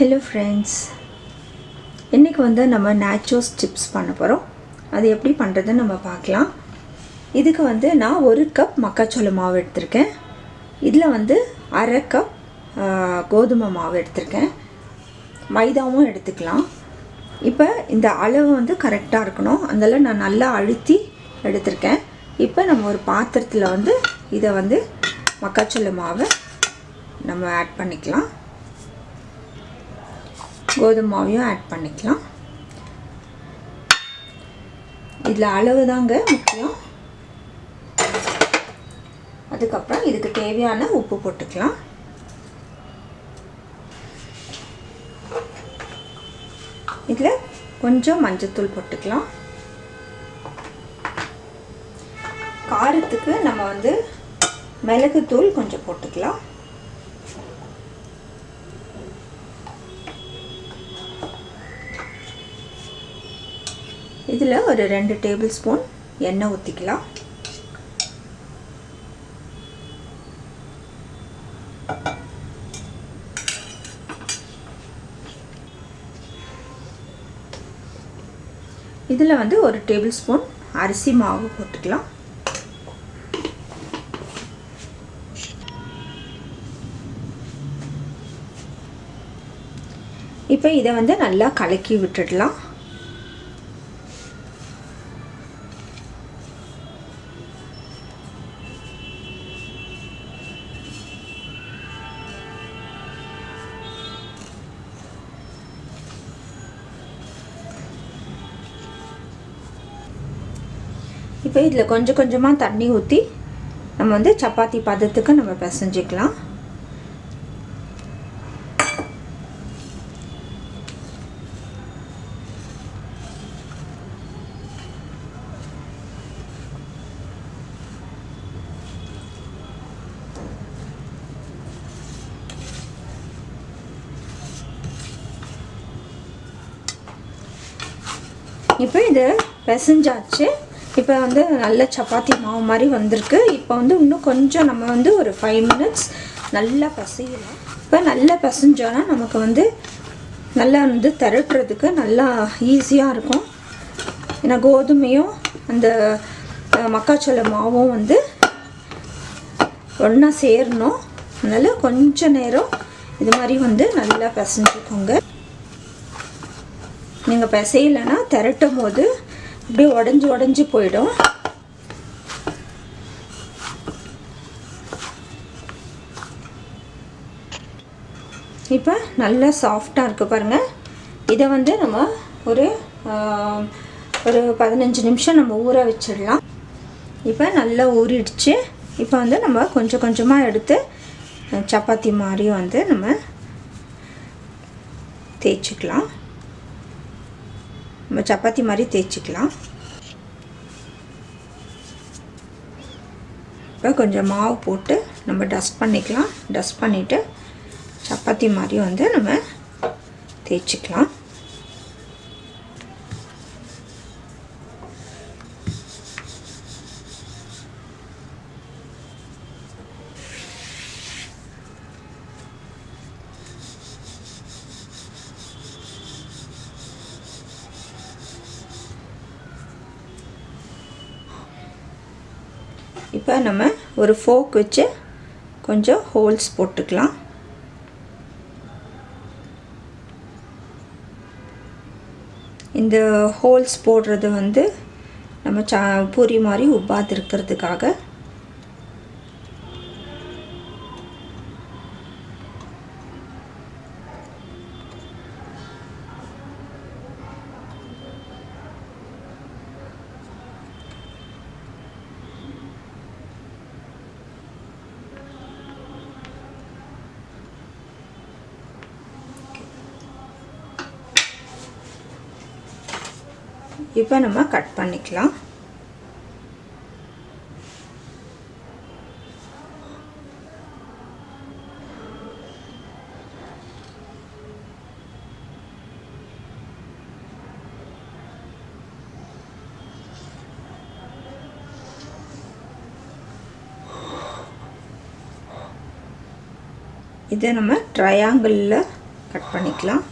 Hello friends இன்றைக்கி வந்து நம்ம நேச்சோஸ் சிப்ஸ் பண்ண போகிறோம் அது எப்படி பண்ணுறதுன்னு நம்ம பார்க்கலாம். இதுக்கு வந்து நான் ஒரு கப் மக்காச்சோள மாவு எடுத்திருக்கேன். இதில் வந்து அரை கப் கோதுமை மாவு எடுத்திருக்கேன். மைதாவும் எடுத்துக்கலாம். இப்போ இந்த அளவு வந்து கரெக்டாக இருக்கணும். அதெல்லாம் நான் நல்லா அழுத்தி எடுத்திருக்கேன். இப்போ நம்ம ஒரு பாத்திரத்தில் வந்து இதை வந்து மக்காச்சோள மாவை நம்ம ஆட் பண்ணிக்கலாம். கோதுமை மாவையும் ஆட் பண்ணிக்கலாம். இதில் அளவு தாங்க முக்கியம். அதுக்கப்புறம் இதுக்கு தேவையான உப்பு போட்டுக்கலாம். இதில் கொஞ்சம் மஞ்சத்தூள் போட்டுக்கலாம். காரத்துக்கு நம்ம வந்து மிளகுத்தூள் கொஞ்சம் போட்டுக்கலாம். இதில் ஒரு ரெண்டு டேபிள் ஸ்பூன் எண்ணெய் ஊற்றிக்கலாம் இதில் வந்து ஒரு டேபிள் ஸ்பூன் அரிசி மாவு போட்டுக்கலாம். இப்போ இதை வந்து நல்லா கலக்கி விட்டுடலாம். இப்போ இதில் கொஞ்சம் கொஞ்சமாக தண்ணி ஊற்றி நம்ம வந்து சப்பாத்தி பதத்துக்கு நம்ம பிசைஞ்சிக்கலாம். இப்போ இது பிசைஞ்சாச்சு. இப்போ வந்து நல்ல சப்பாத்தி மாவு மாதிரி வந்திருக்கு. இப்போ வந்து இன்னும் கொஞ்சம் நம்ம வந்து ஒரு ஃபைவ் மினிட்ஸ் நல்லா பசையலாம். இப்போ நல்லா பிசைஞ்சோன்னா நமக்கு வந்து நல்லா வந்து திரட்டுறதுக்கு நல்லா ஈஸியாக இருக்கும். ஏன்னா கோதுமையும் அந்த மக்காச்சோள மாவும் வந்து ஒன்றா சேரணும். அதனால் கொஞ்சம் நேரம் இது மாதிரி வந்து நல்லா பிசைஞ்சுக்கோங்க. நீங்கள் பிசையலைன்னா திரட்டும் போது அப்படியே உடஞ்சி உடஞ்சி போயிடும். இப்போ நல்லா சாஃப்டாக இருக்குது பாருங்கள் இதை வந்து நம்ம ஒரு ஒரு பதினஞ்சு நிமிஷம் நம்ம ஊற வச்சிடலாம். இப்போ நல்லா ஊறிடுச்சு. இப்போ வந்து நம்ம கொஞ்சம் கொஞ்சமாக எடுத்து சப்பாத்தி மாதிரி வந்து நம்ம தேய்ச்சிக்கலாம். நம்ம சப்பாத்தி மாதிரி தேய்ச்சிக்கலாம். இப்போ கொஞ்சம் மாவு போட்டு நம்ம டஸ்ட் பண்ணிக்கலாம். டஸ்ட் பண்ணிவிட்டு சப்பாத்தி மாதிரி வந்து நம்ம தேய்ச்சிக்கலாம். இப்போ நம்ம ஒரு ஃபோக் வச்சு கொஞ்சம் ஹோல்ஸ் போட்டுக்கலாம். இந்த ஹோல்ஸ் போடுறது வந்து நம்ம சா பூரி மாதிரி உப்பாது இருக்கிறதுக்காக இப்போ நம்ம கட் பண்ணிக்கலாம். இதை நம்ம ட்ரையாங்கிளில் கட் பண்ணிக்கலாம்.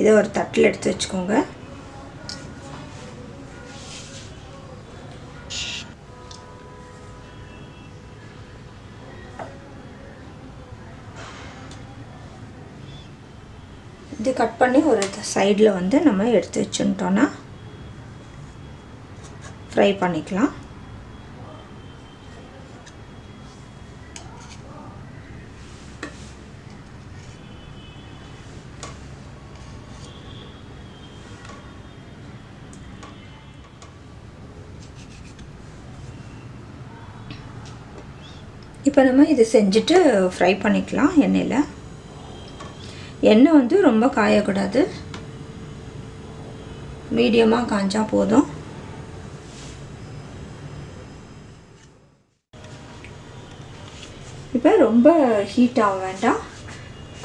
இதை ஒரு தட்டில் எடுத்து வச்சுக்கோங்க. இது கட் பண்ணி ஒரு சைடில் வந்து நம்ம எடுத்து வச்சுட்டோன்னா ஃப்ரை பண்ணிக்கலாம். இப்போ நம்ம இது செஞ்சுட்டு ஃப்ரை பண்ணிக்கலாம் எண்ணெயில். எண்ணெய் வந்து ரொம்ப காயக்கூடாது. மீடியமாக காஞ்சா போதும். இப்போ ரொம்ப ஹீட் ஆக வேண்டாம்.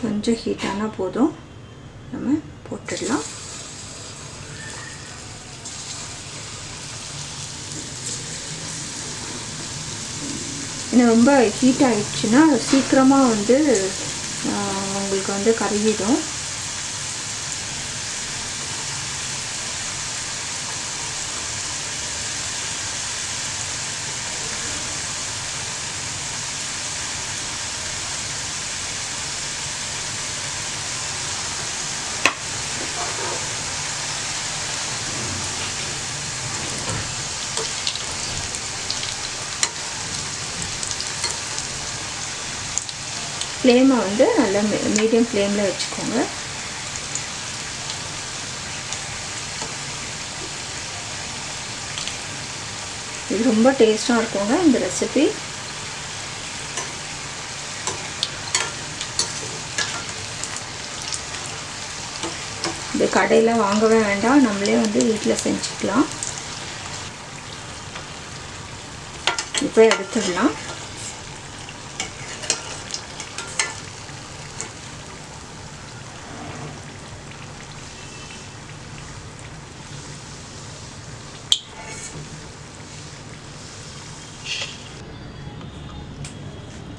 கொஞ்சம் ஹீட்டானால் போதும். நம்ம போட்டுடலாம். இன்னும் ரொம்ப ஹீட் ஆகிடுச்சுன்னா சீக்கிரமாக வந்து உங்களுக்கு வந்து கருகிடும். ஃப்ளேமை வந்து நல்லா மீடியம் ஃப்ளேமில் வச்சுக்கோங்க. இது ரொம்ப டேஸ்ட்டாக இருக்குங்க இந்த ரெசிபி இது கடையில் வாங்கவே வேண்டாம் நம்மளே வந்து வீட்டில் செஞ்சுக்கலாம். இப்போ எடுத்துடலாம்.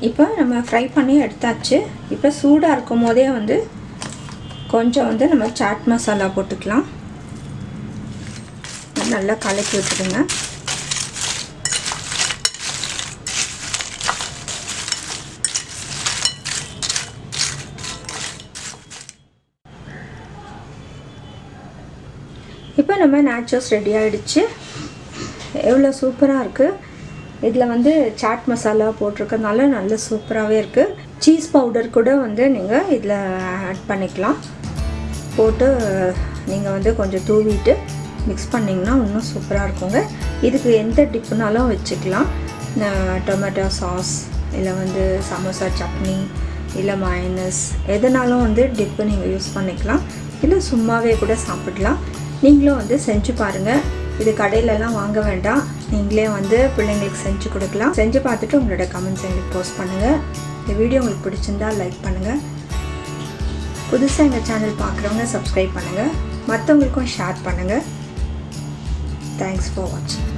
இப்போ நம்ம ஃப்ரை பண்ணி எடுத்தாச்சு. இப்போ சூடாக இருக்கும் போதே வந்து கொஞ்சம் வந்து நம்ம சாட் மசாலா போட்டுக்கலாம். நல்லா கலக்கி விட்டுடுங்க. இப்போ நம்ம நேச்சர்ஸ் ரெடி ஆகிடுச்சு எவ்வளோ சூப்பராக இருக்குது இதில் வந்து சாட் மசாலா போட்டிருக்கனால நல்ல சூப்பராகவே இருக்குது சீஸ் பவுடர் கூட வந்து நீங்கள் இதில் ஆட் பண்ணிக்கலாம். போட்டு நீங்கள் வந்து கொஞ்சம் தூவிட்டு மிக்ஸ் பண்ணிங்கன்னா இன்னும் சூப்பராக இருக்குங்க. இதுக்கு எந்த டிப்புனாலும் வச்சுக்கலாம். டொமேட்டோ சாஸ் இல்லை வந்து சமோசா சட்னி இல்லை மயனஸ் எதனாலும் வந்து டிப்பு நீங்கள் யூஸ் பண்ணிக்கலாம். இல்லை சும்மாவே கூட சாப்பிடலாம். நீங்களும் வந்து செஞ்சு பாருங்கள் இது கடையிலலாம் வாங்க வேண்டாம். நீங்களே வந்து பிள்ளைங்களுக்கு செஞ்சு கொடுக்கலாம். செஞ்சு பார்த்துட்டு உங்களோட கமெண்ட்ஸ் எங்களுக்கு போஸ்ட் பண்ணுங்கள் இந்த வீடியோ உங்களுக்கு பிடிச்சிருந்தா லைக் பண்ணுங்கள் புதுசாக எங்கள் சேனல் பார்க்குறவங்க சப்ஸ்கிரைப் பண்ணுங்கள் மற்றவங்களுக்கும் ஷேர் பண்ணுங்கள் தேங்க்ஸ் ஃபார் வாட்சிங்